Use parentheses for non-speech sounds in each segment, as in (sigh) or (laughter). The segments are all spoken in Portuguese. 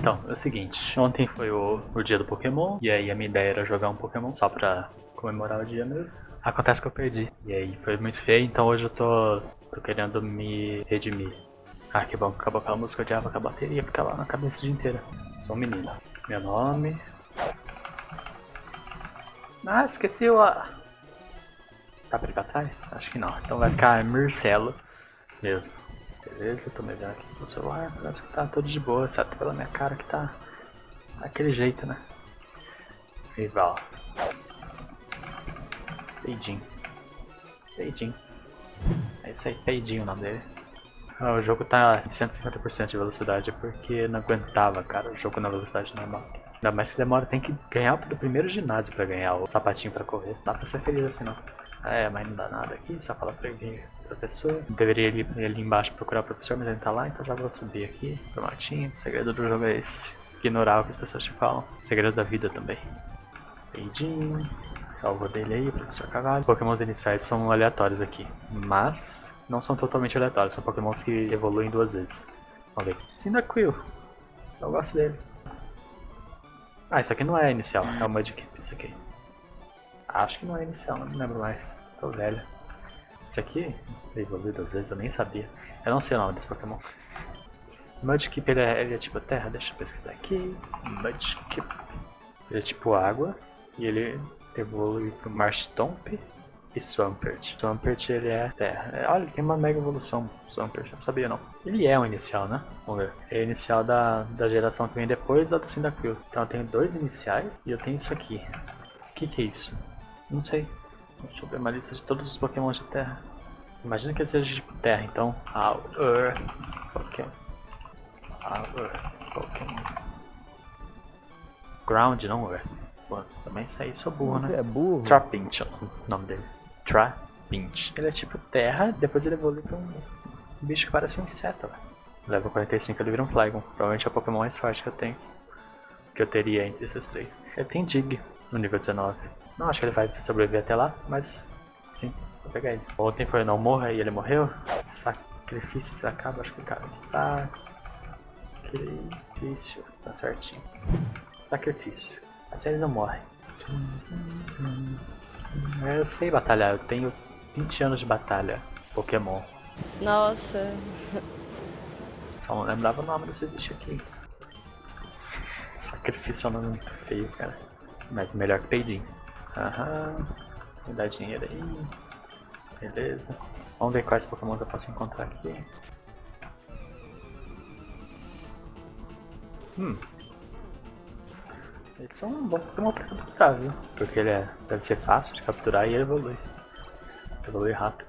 Então, é o seguinte, ontem foi o, o dia do Pokémon, e aí a minha ideia era jogar um Pokémon só pra comemorar o dia mesmo. Acontece que eu perdi, e aí foi muito feio, então hoje eu tô, tô querendo me redimir. Ah, que bom, acabou aquela música, eu odiava a bateria ficava na cabeça o dia inteiro. Sou um menino. Meu nome... Ah, esqueci o... Tá pra ir pra trás? Acho que não, então vai ficar Marcelo mesmo. Beleza, tô melhor aqui no celular, parece que tá tudo de boa, exceto pela minha cara que tá daquele jeito, né? Rival. Peidinho. Peidinho. É isso aí, Peidinho o nome dele. Ah, o jogo tá 150% de velocidade porque não aguentava, cara, o jogo na velocidade normal. Ainda mais que demora, tem que ganhar o primeiro ginásio pra ganhar o sapatinho pra correr. Dá pra ser feliz assim não. É, mas não dá nada aqui, só fala pra ele professor. Deveria ir ali embaixo procurar o professor, mas ele tá lá, então já vou subir aqui pro matinho. O segredo do jogo é esse. Ignorar o que as pessoas te falam. O segredo da vida também. Peidinho. Alvo dele aí, professor Cavalo. Pokémons iniciais são aleatórios aqui, mas não são totalmente aleatórios. São Pokémons que evoluem duas vezes. Vamos ver. Cyndaquil. Eu gosto dele. Ah, isso aqui não é inicial, é o Mudkip, isso aqui. Acho que não é inicial, não me lembro mais. Tô velho. Isso aqui, evoluído às vezes, eu nem sabia. Eu não sei o nome desse Pokémon. Mudkip, ele é, ele é tipo terra, deixa eu pesquisar aqui. Mudkip. Ele é tipo água, e ele evolui pro Marshtomp e Swampert. Swampert ele é terra. É, olha, tem uma mega evolução Swampert, não sabia não. Ele é o inicial, né? Vamos ver. É o inicial da, da geração que vem depois da do Cyndaquil. Então eu tenho dois iniciais e eu tenho isso aqui. O que, que é isso? Não sei. Deixa eu ver uma lista de todos os Pokémon de terra. Imagina que ele seja tipo terra, então. Our Pokémon. Our Pokémon. Ground, não Earth. Pô, também saí, sou burro, Você né? é burro? Trapinch é o nome dele. Trapinch. Ele é tipo terra, depois ele evolui pra um bicho que parece um inseto, velho. Level 45 ele vira um Flygon. Provavelmente é o Pokémon mais forte que eu tenho. Que eu teria entre esses três. Ele tem Dig no nível 19. Não acho que ele vai sobreviver até lá, mas sim, vou pegar ele. Ontem foi não morra e ele morreu. Sacrifício se acaba, acho que cabe. Sacrifício, tá certinho. Sacrifício. Assim ele não morre. Eu sei batalhar, eu tenho 20 anos de batalha. Pokémon. Nossa. Só não lembrava o nome desse bicho aqui. Sacrifício é um nome muito feio, cara. Mas melhor que peidinho. Aham. Me dá dinheiro aí. Beleza. Vamos ver quais Pokémon eu posso encontrar aqui. Hum. Esse é um bom Pokémon pra capturar, viu? Porque ele é, deve ser fácil de capturar e ele evolui. Evolui rápido.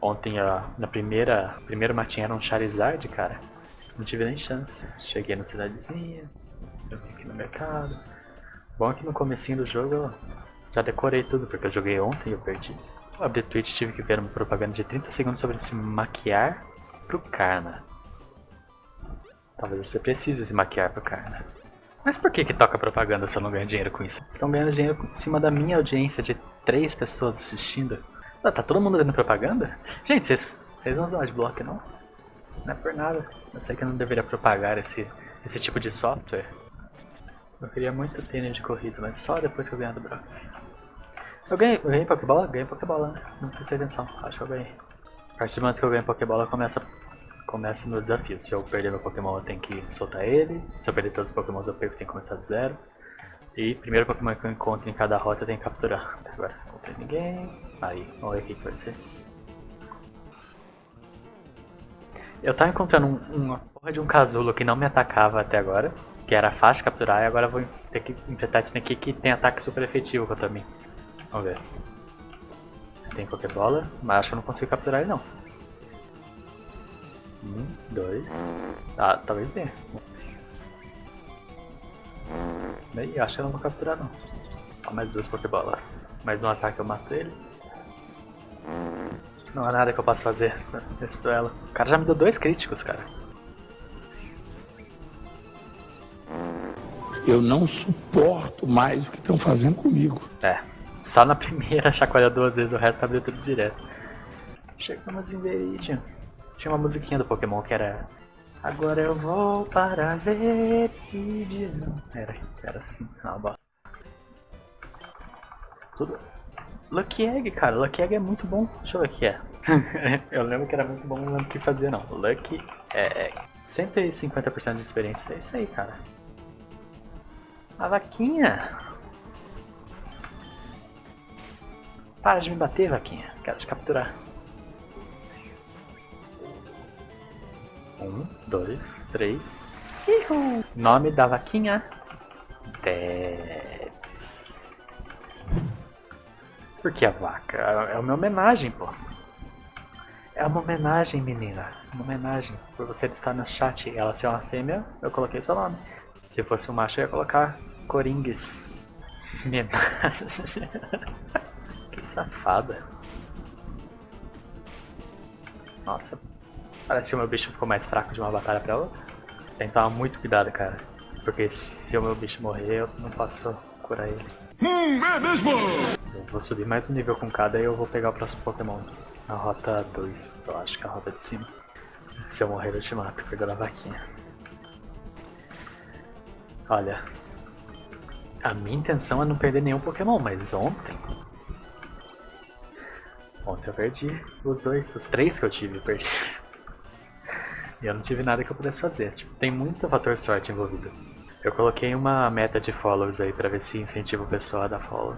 Ontem, ó, na primeira, primeiro matinho era um Charizard, cara. Não tive nem chance. Cheguei na cidadezinha, eu vim aqui no mercado. Bom que no comecinho do jogo já decorei tudo, porque eu joguei ontem e eu perdi. Abri Twitch tive que ver uma propaganda de 30 segundos sobre se maquiar pro Carna. Talvez você precise se maquiar pro Carna. Mas por que que toca propaganda se eu não ganho dinheiro com isso? Estão ganhando dinheiro em cima da minha audiência de três pessoas assistindo. Ah, tá todo mundo vendo propaganda? Gente, vocês, vocês não usam adblock não? Não é por nada. Eu sei que eu não deveria propagar esse, esse tipo de software. Eu queria muito tênis de corrida, mas só depois que eu ganhar do Brock. Eu ganhei, eu ganhei Pokébola? Ganhei Pokébola, né? Não prestei atenção, acho que eu ganhei. A partir do momento que eu ganho Pokébola, começa, começa meu desafio. Se eu perder meu Pokémon, eu tenho que soltar ele. Se eu perder todos os Pokémons, eu perco, eu tenho que começar do zero. E primeiro Pokémon que eu encontro em cada rota, eu tenho que capturar. Agora, não tem ninguém. Aí, vamos ver o que, que vai ser. Eu tava encontrando um, uma porra de um casulo que não me atacava até agora. Que era fácil de capturar e agora eu vou ter que enfrentar esse daqui que tem ataque super efetivo contra mim. Vamos ver. Tem Pokébola, mas acho que eu não consigo capturar ele não. Um, dois. Ah, talvez. Bem, acho que eu não vou capturar não. Mais duas Pokébolas. Mais um ataque eu mato ele. Não há nada que eu possa fazer nesse duelo. O cara já me deu dois críticos, cara. Eu não suporto mais o que estão fazendo comigo. É, só na (laughs) primeira chacoalha duas vezes, o resto abriu tudo direto. Chegamos em Veridian. Tinha uma musiquinha do Pokémon que era Agora eu vou para ver de não. Era, era assim, uma bosta. Tudo. Lucky Egg, cara, Lucky Egg é muito bom. Deixa eu ver o que é. (laughs) eu lembro que era muito bom, não lembro o que fazia não. Lucky Egg. 150% de experiência, é isso aí, cara. A vaquinha. Para de me bater, vaquinha. Quero te capturar. Um, dois, três. Ihu. Nome da vaquinha. Debs. Por que a vaca? É uma homenagem, pô. É uma homenagem, menina. Uma homenagem. Por você estar no chat e ela ser uma fêmea, eu coloquei seu nome. Se fosse um macho, eu ia colocar Coringues. Homenagem. (laughs) safada. Nossa, Parece que o meu bicho ficou mais fraco de uma batalha pra outra. Tem que tomar muito cuidado, cara. Porque se o meu bicho morrer, eu não posso curar ele. Hum, é mesmo? Eu vou subir mais um nível com cada e eu vou pegar o próximo Pokémon. Na rota 2, eu acho que é a rota de cima. Se eu morrer, eu te mato, pegando a vaquinha. Olha, a minha intenção é não perder nenhum Pokémon, mas ontem... Ontem eu perdi os dois, os três que eu tive, perdi. E eu não tive nada que eu pudesse fazer. Tipo, tem muito fator sorte envolvido. Eu coloquei uma meta de followers aí pra ver se incentiva o pessoal a dar follow.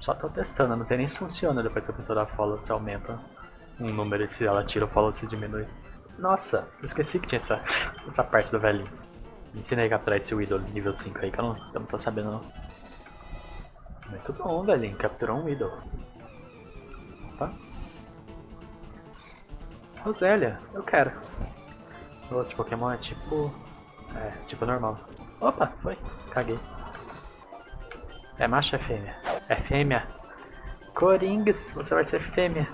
Só tô testando, não sei nem se funciona depois que a pessoa dá follow, se aumenta um número se ela tira o follow se diminui. Nossa, eu esqueci que tinha essa, (laughs) essa parte do velhinho. Me ensinei a capturar esse Widow nível 5 aí que eu não, eu não tô sabendo não. Muito bom, velhinho, capturou um Widow. Opa. Rosélia, eu quero. O outro Pokémon é tipo... É, tipo normal. Opa, foi. Caguei. É macho ou é fêmea? É fêmea. Coringues, você vai ser fêmea.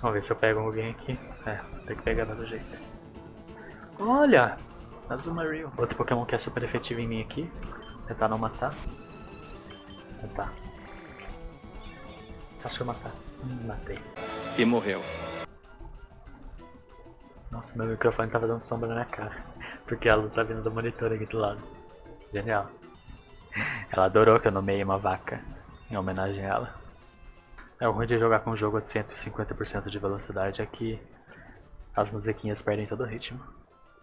Vamos ver se eu pego alguém aqui. É, tem que pegar do jeito. Olha! Azumarill. Outro Pokémon que é super efetivo em mim aqui. Tentar não matar. Tentar. Acho que eu matar. Hum, matei e morreu. Nossa, meu microfone tava dando sombra na minha cara. (laughs) Porque a luz tá vindo do monitor aqui do lado. Genial. Ela adorou que eu nomeei uma vaca em homenagem a ela. É o ruim de jogar com um jogo de 150% de velocidade é que as musiquinhas perdem todo o ritmo.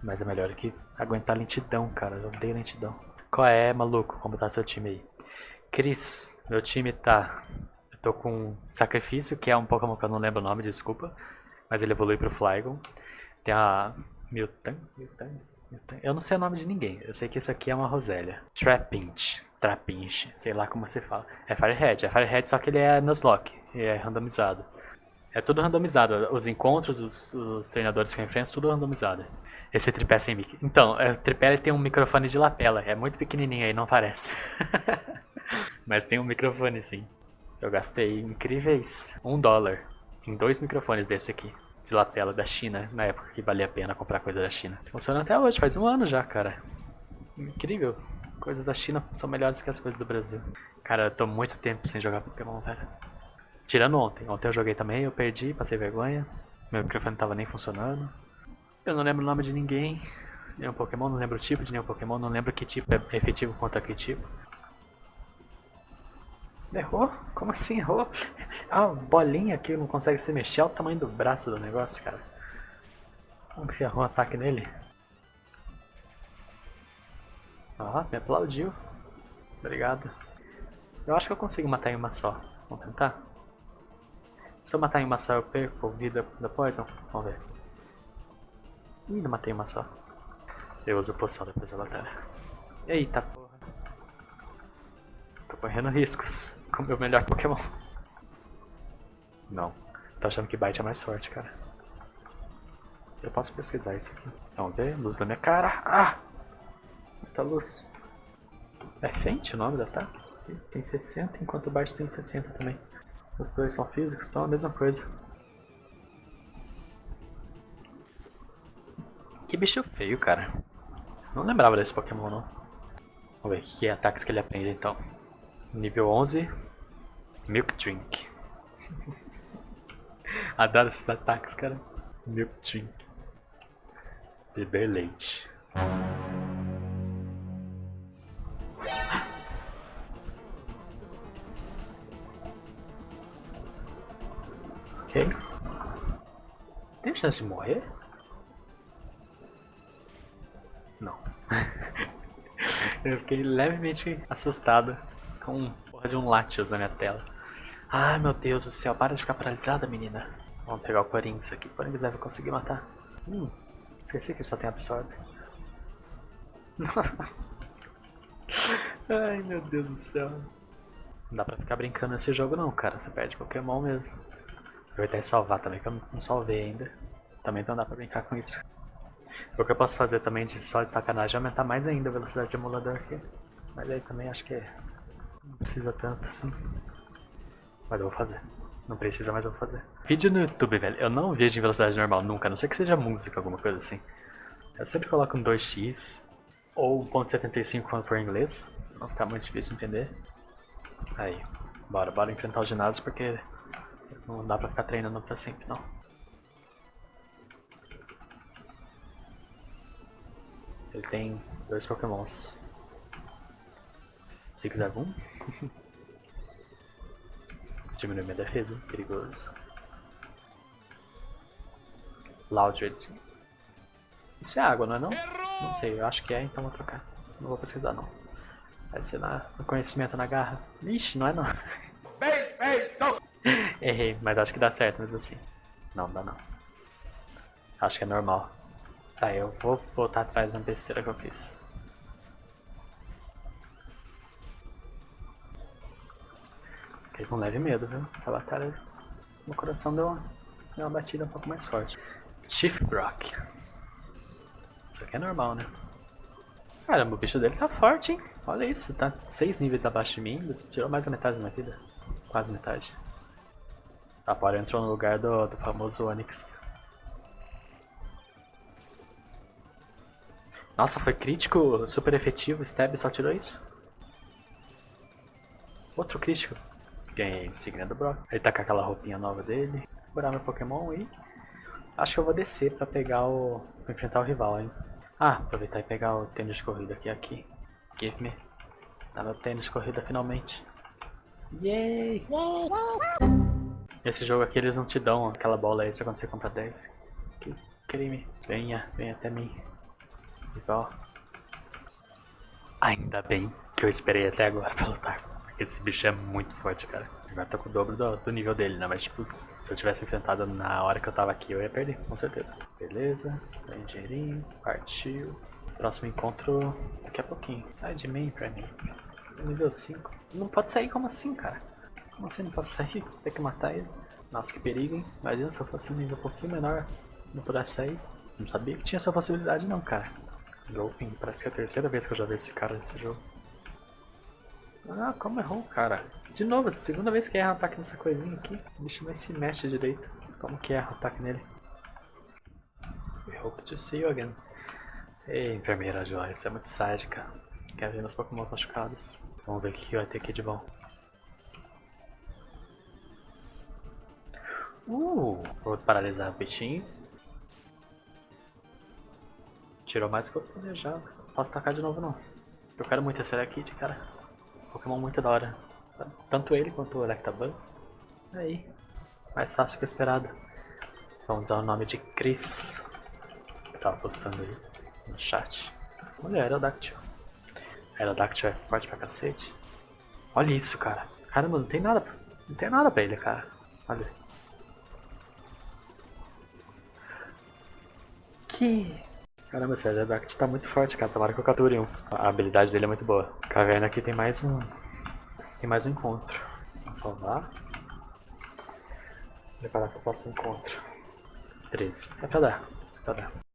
Mas é melhor que aguentar lentidão, cara. Eu odeio lentidão. Qual é, maluco? Como tá seu time aí? Cris, meu time tá Tô com Sacrifício, que é um Pokémon que eu não lembro o nome, desculpa. Mas ele evolui pro Flygon. Tem a Miltan, Miltan, Miltan. Eu não sei o nome de ninguém. Eu sei que isso aqui é uma Rosélia. Trapinch. Trapinch, sei lá como você fala. É Firehead. É Firehead, só que ele é Nuzlocke. E é randomizado. É tudo randomizado. Os encontros, os, os treinadores que eu enfrento, tudo randomizado. Esse tripé sem mic. Então, é, o tripé tem um microfone de lapela. É muito pequenininho aí, não parece. (laughs) Mas tem um microfone sim. Eu gastei incríveis um dólar em dois microfones desse aqui, de lapela da China, na época que valia a pena comprar coisa da China. Funciona até hoje, faz um ano já, cara. Incrível. Coisas da China são melhores que as coisas do Brasil. Cara, eu tô muito tempo sem jogar Pokémon, velho. Tirando ontem. Ontem eu joguei também, eu perdi, passei vergonha. Meu microfone não tava nem funcionando. Eu não lembro o nome de ninguém. Nenhum Pokémon, não lembro o tipo de nenhum Pokémon, não lembro que tipo é efetivo contra que tipo. Errou? Como assim errou? (laughs) Ah, bolinha que não consegue se mexer, olha o tamanho do braço do negócio, cara. Como que você errou um ataque nele? Ah, me aplaudiu. Obrigado. Eu acho que eu consigo matar em uma só. Vamos tentar? Se eu matar em uma só, eu perco vida da Poison? Vamos ver. Ih, não matei uma só. Eu uso poção depois da batalha. Eita porra. Tô correndo riscos o meu melhor Pokémon. Não. Tô achando que Bite é mais forte, cara. Eu posso pesquisar isso aqui. Vamos ver. Luz na minha cara. Ah! Muita luz. É Fente o nome da ataque? Tem 60, enquanto o Bite tem 60 também. Os dois são físicos, então é a mesma coisa. Que bicho feio, cara. Não lembrava desse Pokémon, não. Vamos ver que ataques que ele aprende, então. Nível 11. Milk Drink. (laughs) Adoro esses ataques, cara. Milk Drink. Beber leite. Ok. Tem chance de morrer? Não. (laughs) Eu fiquei levemente assustado com porra de um Latios na minha tela. Ai meu Deus do céu, para de ficar paralisada, menina. Vamos pegar o Corinx aqui. O deve conseguir matar. Hum, esqueci que ele só tem absorbe. (laughs) Ai meu Deus do céu. Não dá pra ficar brincando nesse jogo não, cara. Você perde Pokémon mesmo. Aproveitar e salvar também, que eu não salvei ainda. Também não dá pra brincar com isso. O que eu posso fazer também de só de sacanagem é aumentar mais ainda a velocidade de emulador aqui. Mas aí também acho que não precisa tanto assim. Mas eu vou fazer. Não precisa, mas eu vou fazer. Vídeo no YouTube, velho. Eu não vejo em velocidade normal nunca, a não ser que seja música, alguma coisa assim. Eu sempre coloco um 2x ou 1.75 quando for em inglês. Não ficar muito difícil de entender. Aí, bora, bora enfrentar o ginásio porque não dá pra ficar treinando pra sempre, não. Ele tem dois pokémons. Zigzagoon. Diminui minha defesa, perigoso. Loudred. Isso é água, não é não? Não sei, eu acho que é, então vou trocar. Não vou pesquisar não. Vai ser na, no conhecimento na garra. Ixi, não é não. (laughs) Errei, mas acho que dá certo mesmo assim. Não, dá não. Acho que é normal. Tá, eu vou voltar atrás da besteira que eu fiz. Com leve medo, viu? Essa batalha, meu coração deu uma, deu uma batida um pouco mais forte. Chief Brock. Isso aqui é normal, né? Caramba, o bicho dele tá forte, hein? Olha isso, tá 6 níveis abaixo de mim, tirou mais da metade da minha vida. Quase metade. A Pora entrou no lugar do, do famoso Onix. Nossa, foi crítico, super efetivo, Stab só tirou isso. Outro crítico. Ganhei insígnia do Brock. Ele tá com aquela roupinha nova dele. Curar meu Pokémon e... Acho que eu vou descer pra pegar o... pra enfrentar o rival, hein. Ah, aproveitar e pegar o tênis de corrida aqui, aqui. Give me. Tá meu tênis de corrida finalmente. Yay! Nesse jogo aqui eles não te dão aquela bola extra quando você compra 10. Que crime. Venha, venha até mim. Igual. Ainda bem que eu esperei até agora pra lutar. Esse bicho é muito forte, cara. Agora tô com o dobro do, do, nível dele, né? Mas tipo, se eu tivesse enfrentado na hora que eu tava aqui, eu ia perder, com certeza. Beleza, dinheirinho, partiu. Próximo encontro daqui a pouquinho. Sai de mim pra mim. Nível 5. Não pode sair como assim, cara? Como assim não posso sair? (laughs) Tem que matar ele. Nossa, que perigo, hein? Imagina se eu fosse um nível um pouquinho menor, não pudesse sair. Não sabia que tinha essa possibilidade não, cara. Groping, parece que é a terceira vez que eu já vi esse cara nesse jogo. Ah, como errou, cara? De novo, segunda vez que erra ataque nessa coisinha aqui. O bicho nem se mexe direito. Como que erra ataque nele? We hope to see you again. Ei, enfermeira Joyce, é muito sádica. Quer ver meus pokémons machucados. Vamos ver o que vai ter aqui de bom. Uh, vou paralisar o bichinho. Tirou mais do que eu planejava. Posso tacar de novo não. Eu quero muito esse Kid, cara. Pokémon muito da hora. Tanto ele quanto o Electabuzz. Aí. Mais fácil que esperado. Vamos usar o nome de Chris. Que tava postando aí no chat. Olha, Aerodactyl. Aerodactyl é forte pra cacete. Olha isso, cara. Caramba, não tem nada. Não tem nada pra ele, cara. Olha. Que Caramba, esse Aerodactyl tá muito forte, cara. Tomara que eu capture um. A habilidade dele é muito boa. Caverna aqui tem mais um... Tem mais um encontro. Vou salvar. Preparar para o próximo encontro. 13. É pra dar. É pra dar.